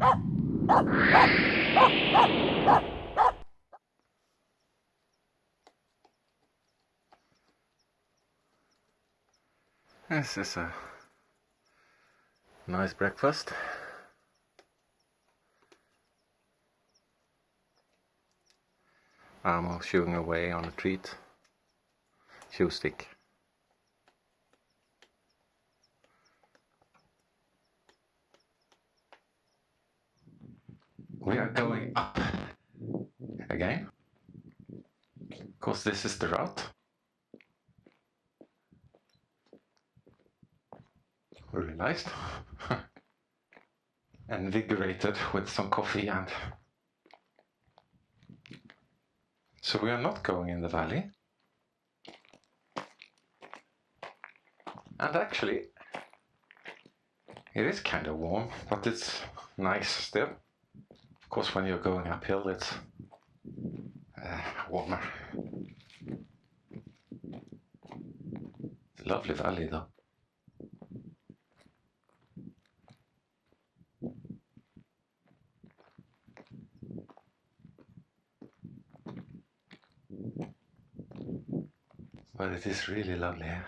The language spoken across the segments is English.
This is a nice breakfast. I'm chewing away on a treat. Chew stick. We are going up again. Because this is the route. Realized. Invigorated with some coffee and so we are not going in the valley. And actually, it is kind of warm, but it's nice still. Of course, when you're going uphill, it's uh, warmer. It's a lovely valley though. But it is really lovely here.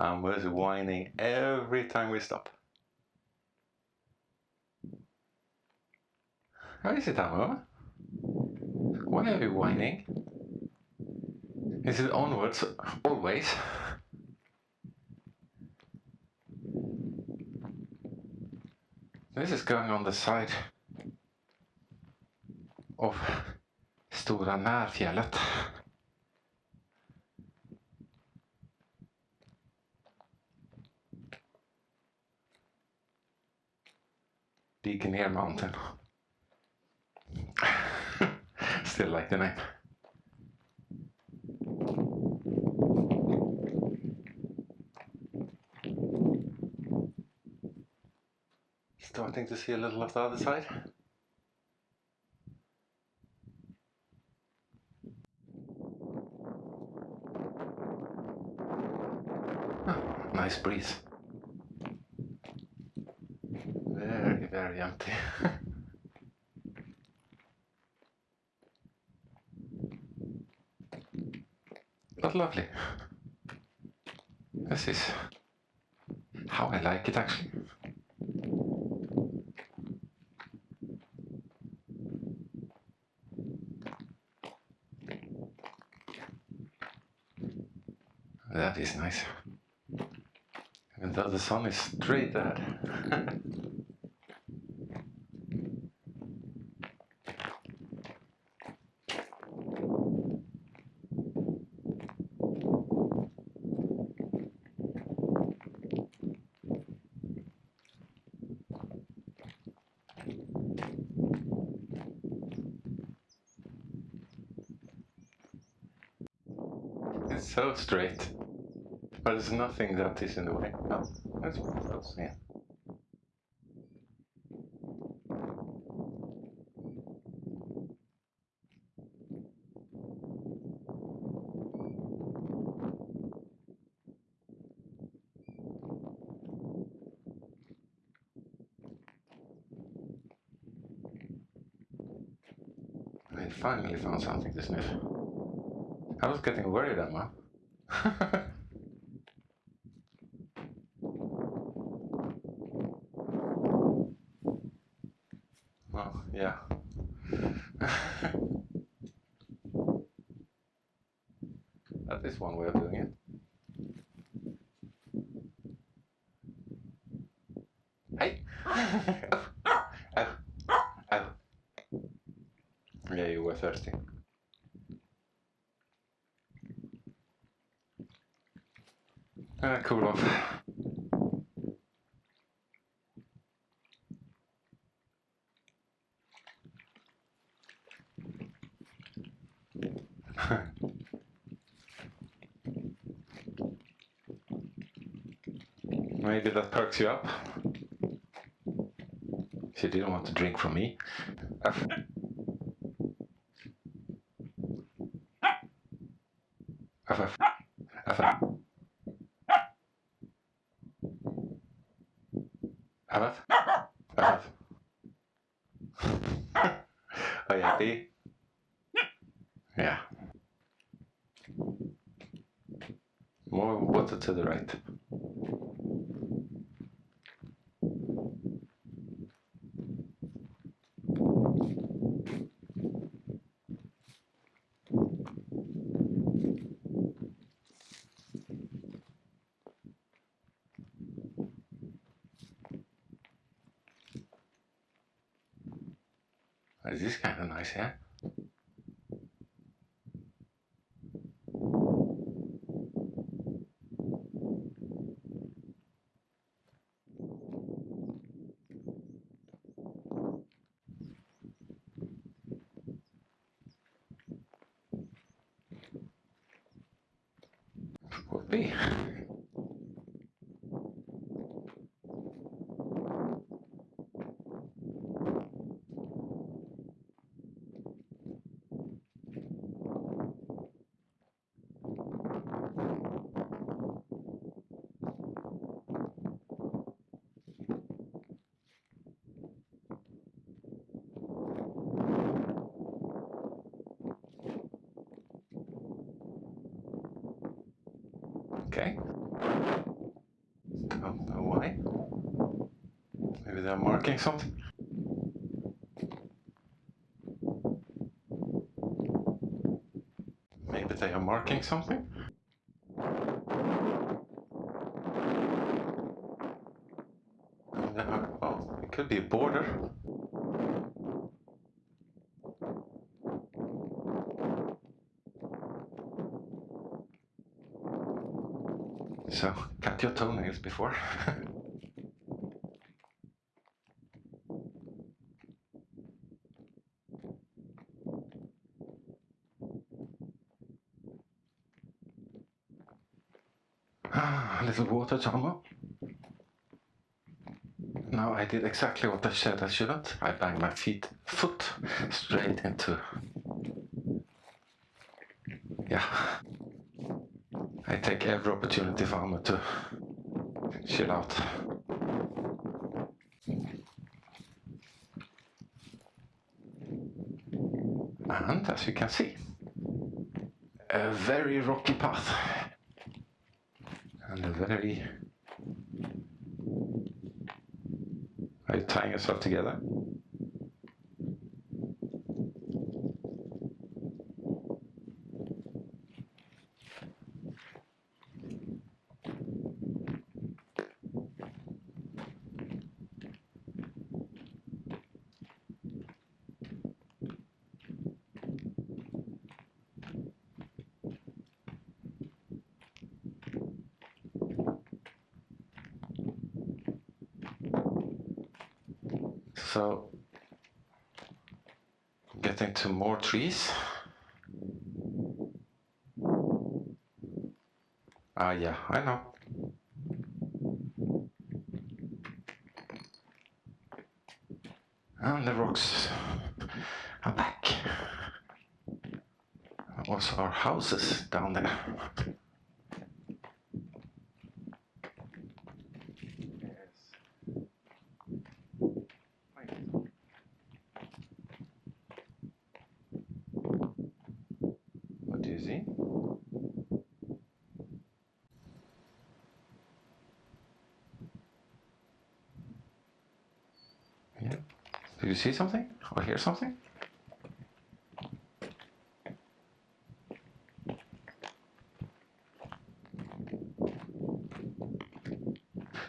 Um, I was whining every time we stop. How is it, Amo? Why are you whining? Is it onwards always? This is going on the side of Stora Närfjället. Beacon Mountain. Still like the name. Starting to see a little of the other side. Nice breeze. Empty. but lovely. This is how I like it actually. That is nice. Even though the sun is straight ahead. It's so straight. But there's nothing that is in the way. Oh, that's one of those, yeah. I finally found something to sniff. I was getting worried, Emma. well, yeah. that is one way of doing it. Hey! Oh. oh, oh. Yeah, you were thirsty. Uh, cool off. Maybe that perks you up. She didn't want to drink from me. F. F. F. F. F. F. F. Are you happy? Yeah. More water to the right. This is kind of nice, yeah? Could be. Okay. Oh, Don't know why. Maybe they're marking something. Maybe they are marking something. Uh, well, it could be a border. So, cut your toenails before. Ah, a little water, Tomo. Now I did exactly what I said I shouldn't. I banged my feet, foot straight into. Yeah. I take every opportunity for Amma to chill out. And as you can see, a very rocky path and a very. Are you tying yourself together? So, getting to more trees. Ah, yeah, I know. And the rocks are back. Also, our houses down there. What do you see? Yeah. Do you see something or hear something?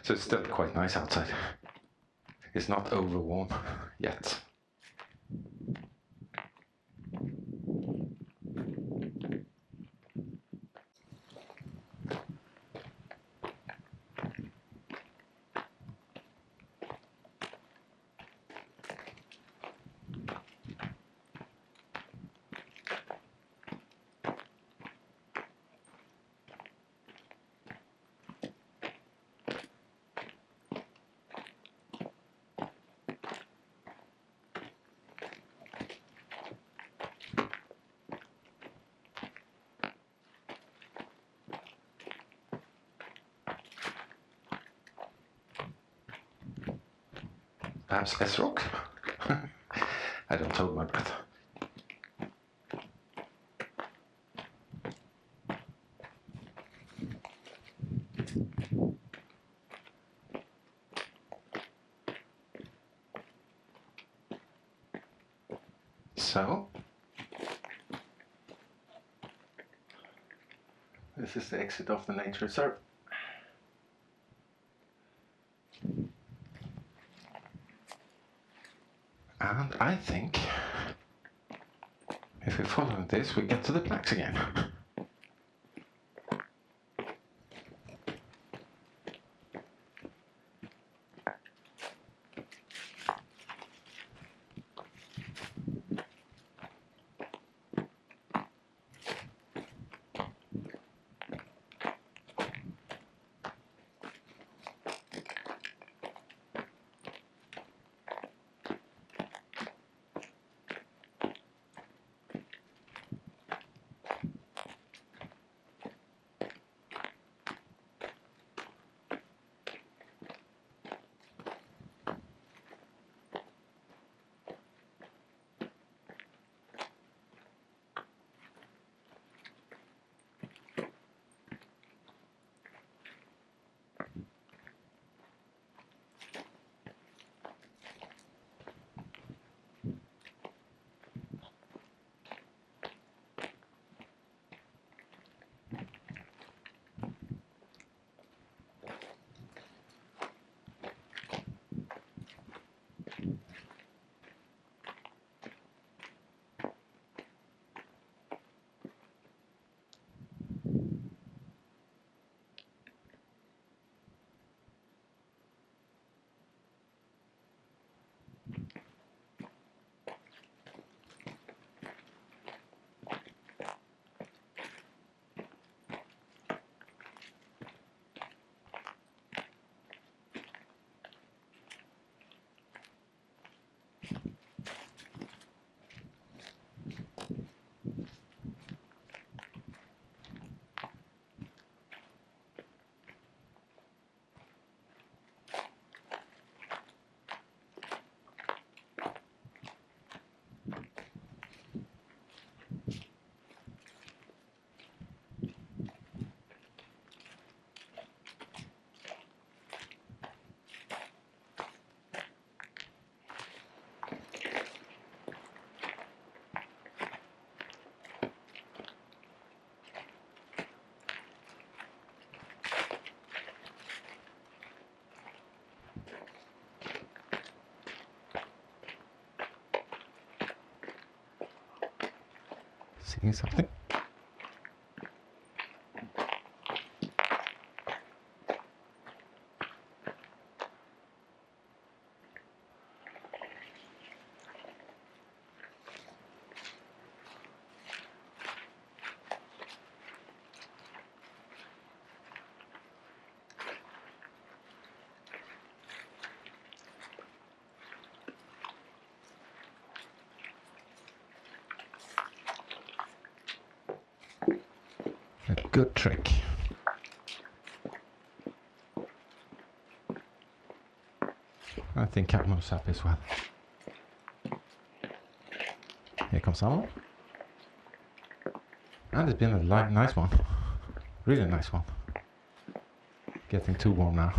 So it's still quite nice outside. It's not over warm yet. Perhaps S-Rock? I don't hold my breath. So, this is the exit of the nature reserve. And I think if we follow this, we get to the planks again. Seeing something? A good trick. I think Catmo's happy as well. Here comes someone. And it's been a nice one. Really nice one. Getting too warm now.